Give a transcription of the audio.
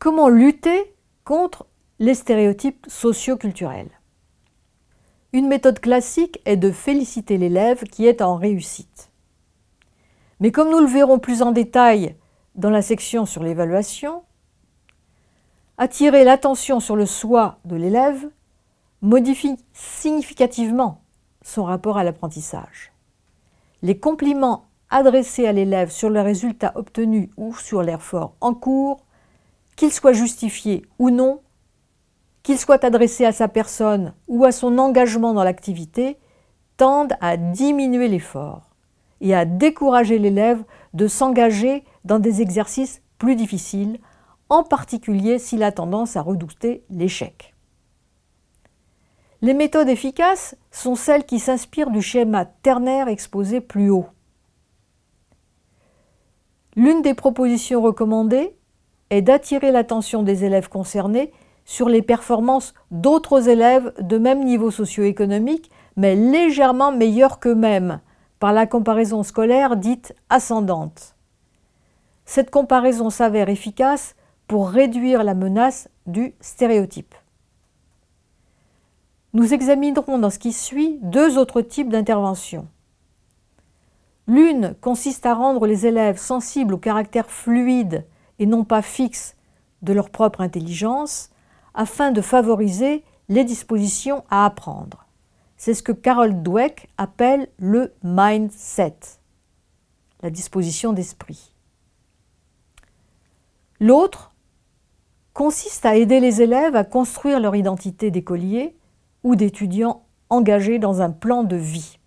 comment lutter contre les stéréotypes socio-culturels Une méthode classique est de féliciter l'élève qui est en réussite. Mais comme nous le verrons plus en détail dans la section sur l'évaluation, attirer l'attention sur le soi de l'élève modifie significativement son rapport à l'apprentissage. Les compliments adressés à l'élève sur le résultat obtenu ou sur l'effort en cours, qu'ils soient justifiés ou non, qu'ils soient adressés à sa personne ou à son engagement dans l'activité, tendent à diminuer l'effort et à décourager l'élève de s'engager dans des exercices plus difficiles, en particulier s'il a tendance à redouter l'échec. Les méthodes efficaces sont celles qui s'inspirent du schéma ternaire exposé plus haut. L'une des propositions recommandées est d'attirer l'attention des élèves concernés sur les performances d'autres élèves de même niveau socio-économique, mais légèrement meilleurs qu'eux-mêmes, par la comparaison scolaire dite ascendante. Cette comparaison s'avère efficace pour réduire la menace du stéréotype. Nous examinerons dans ce qui suit deux autres types d'interventions. L'une consiste à rendre les élèves sensibles au caractère fluide et non pas fixe de leur propre intelligence afin de favoriser les dispositions à apprendre. C'est ce que Carol Dweck appelle le mindset, la disposition d'esprit. L'autre consiste à aider les élèves à construire leur identité d'écolier ou d'étudiants engagés dans un plan de vie.